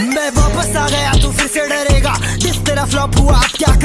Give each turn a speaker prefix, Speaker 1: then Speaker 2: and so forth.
Speaker 1: मैं वापस आ गया तू फिर से डरेगा। जिस तरह फ्लॉप हुआ क्या